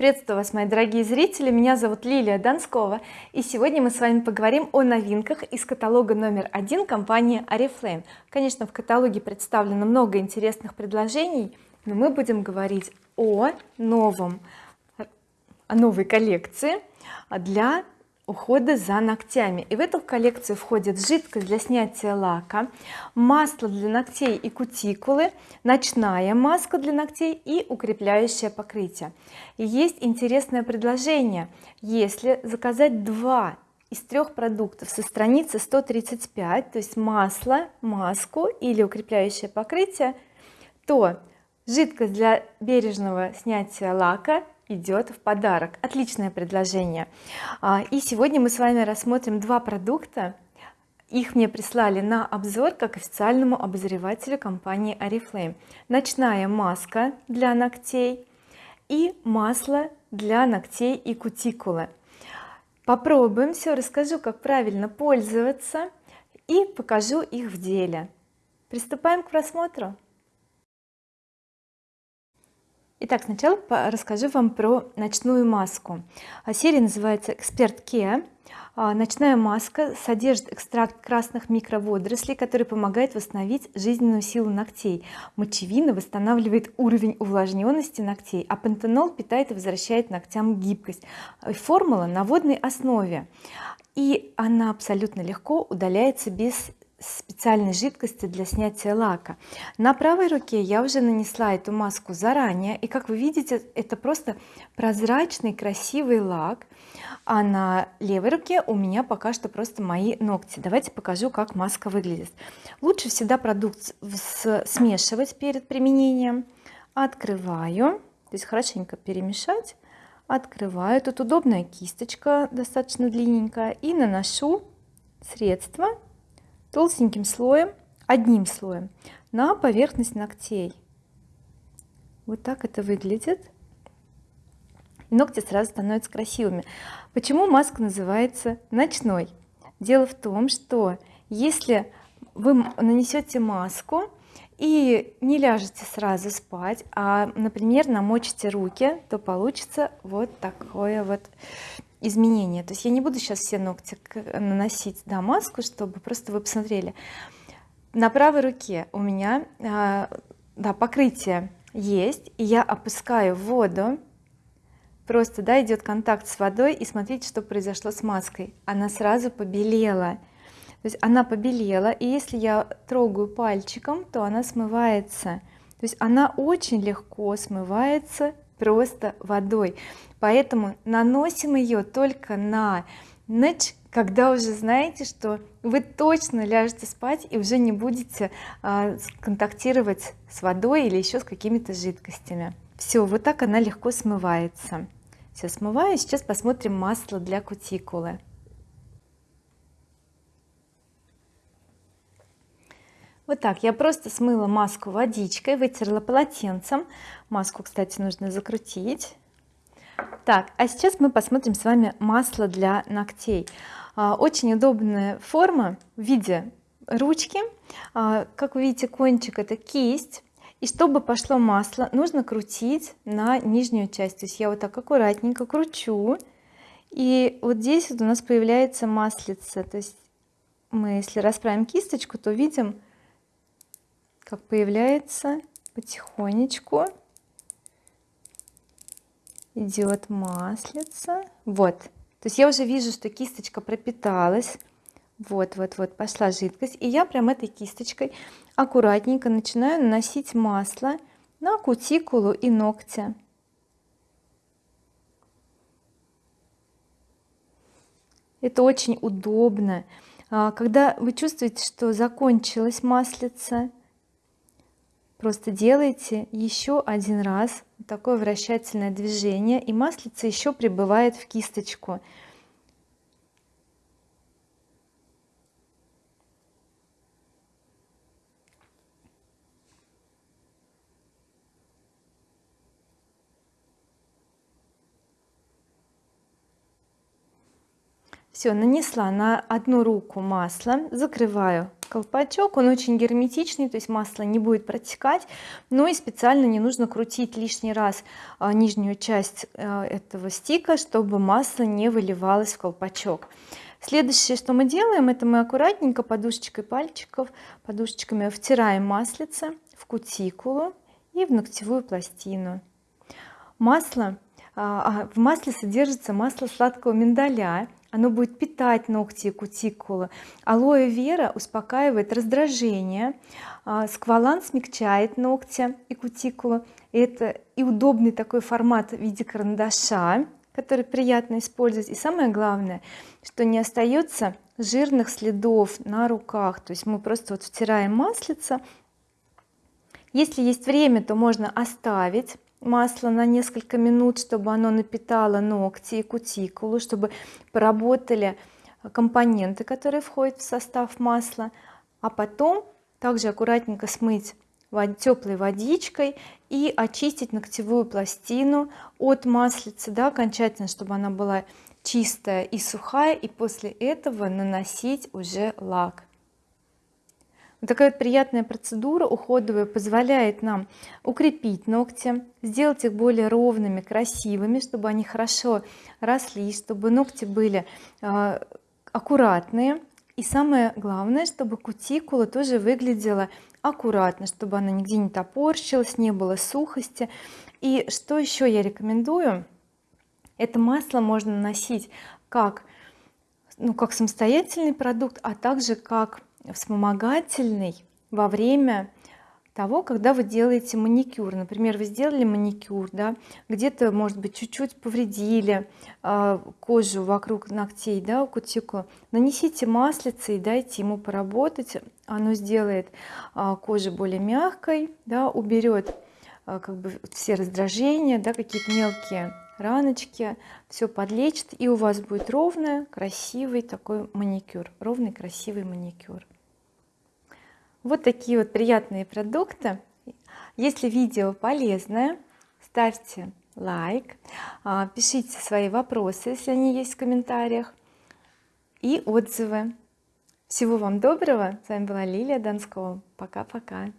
приветствую вас мои дорогие зрители. Меня зовут Лилия Донскова и сегодня мы с вами поговорим о новинках из каталога номер один компании oriflame. Конечно в каталоге представлено много интересных предложений но мы будем говорить о новом о новой коллекции для ухода за ногтями. И в эту коллекцию входит жидкость для снятия лака масло для ногтей и кутикулы ночная маска для ногтей и укрепляющее покрытие. И есть интересное предложение. Если заказать два из трех продуктов со страницы 135 то есть масло маску или укрепляющее покрытие то жидкость для бережного снятия лака идет в подарок. Отличное предложение. А, и сегодня мы с вами рассмотрим два продукта. Их мне прислали на обзор как официальному обозревателю компании oriflame ночная маска для ногтей и масло для ногтей и кутикулы. Попробуем все расскажу как правильно пользоваться и покажу их в деле. Приступаем к просмотру Итак, сначала расскажу вам про ночную маску. А, серия называется Эксперт Care. А, ночная маска содержит экстракт красных микроводорослей, который помогает восстановить жизненную силу ногтей. Мочевина восстанавливает уровень увлажненности ногтей, а пантенол питает и возвращает ногтям гибкость. Формула на водной основе и она абсолютно легко удаляется без специальной жидкости для снятия лака. На правой руке я уже нанесла эту маску заранее и как вы видите это просто прозрачный красивый лак а на левой руке у меня пока что просто мои ногти. Давайте покажу как маска выглядит. Лучше всегда продукт смешивать перед применением. Открываю. То есть хорошенько перемешать. Открываю. Тут удобная кисточка достаточно длинненькая. И наношу средство толстеньким слоем одним слоем на поверхность ногтей. Вот так это выглядит. И ногти сразу становятся красивыми. Почему маска называется ночной дело в том что если вы нанесете маску и не ляжете сразу спать а например намочите руки то получится вот такое вот изменения. То есть я не буду сейчас все ногти наносить да, маску чтобы просто вы посмотрели. На правой руке у меня а, да покрытие есть и я опускаю воду. Просто да идет контакт с водой и смотрите что произошло с маской. Она сразу побелела. То есть она побелела и если я трогаю пальчиком то она смывается. То есть она очень легко смывается просто водой. Поэтому наносим ее только на ночь когда уже знаете что вы точно ляжете спать и уже не будете а, контактировать с водой или еще с какими-то жидкостями. Все вот так она легко смывается. Все смываю сейчас посмотрим масло для кутикулы вот так я просто смыла маску водичкой вытерла полотенцем. Маску кстати нужно закрутить. Так а сейчас мы посмотрим с вами масло для ногтей. А, очень удобная форма в виде ручки. А, как вы видите кончик это кисть. И чтобы пошло масло нужно крутить на нижнюю часть. То есть я вот так аккуратненько кручу. И вот здесь вот у нас появляется маслица. То есть мы если расправим кисточку то видим как появляется потихонечку идет маслица. Вот. То есть я уже вижу что кисточка пропиталась. Вот вот вот пошла жидкость. И я прям этой кисточкой аккуратненько начинаю наносить масло на кутикулу и ногти. Это очень удобно. А, когда вы чувствуете что закончилась маслица просто делайте еще один раз такое вращательное движение и маслица еще прибывает в кисточку. Все нанесла на одну руку масло закрываю колпачок он очень герметичный то есть масло не будет протекать но и специально не нужно крутить лишний раз а, нижнюю часть а, этого стика чтобы масло не выливалось в колпачок. Следующее что мы делаем это мы аккуратненько подушечкой пальчиков подушечками втираем маслице в кутикулу и в ногтевую пластину. Масло а, в масле содержится масло сладкого миндаля оно будет питать ногти и кутикулы алоэ вера успокаивает раздражение а, сквалан смягчает ногти и кутикулу это и удобный такой формат в виде карандаша который приятно использовать. И самое главное что не остается жирных следов на руках. То есть мы просто вот втираем маслица. Если есть время то можно оставить масло на несколько минут чтобы оно напитало ногти и кутикулу чтобы поработали компоненты которые входят в состав масла. А потом также аккуратненько смыть теплой водичкой и очистить ногтевую пластину от маслицы да, окончательно чтобы она была чистая и сухая и после этого наносить уже лак такая вот приятная процедура уходовая позволяет нам укрепить ногти сделать их более ровными красивыми чтобы они хорошо росли чтобы ногти были э, аккуратные. И самое главное чтобы кутикула тоже выглядела аккуратно чтобы она нигде не топорщилась не было сухости. И что еще я рекомендую? Это масло можно наносить как ну как самостоятельный продукт а также как вспомогательный во время того когда вы делаете маникюр. Например вы сделали маникюр да где-то может быть чуть-чуть повредили э, кожу вокруг ногтей да у кутикулы нанесите маслице и дайте ему поработать оно сделает э, кожу более мягкой да уберет э, как бы все раздражения да какие-то мелкие раночки все подлечит и у вас будет ровный красивый такой маникюр ровный красивый маникюр вот такие вот приятные продукты. Если видео полезное ставьте лайк а, пишите свои вопросы если они есть в комментариях и отзывы. Всего вам доброго. С вами была Лилия Донского. Пока-пока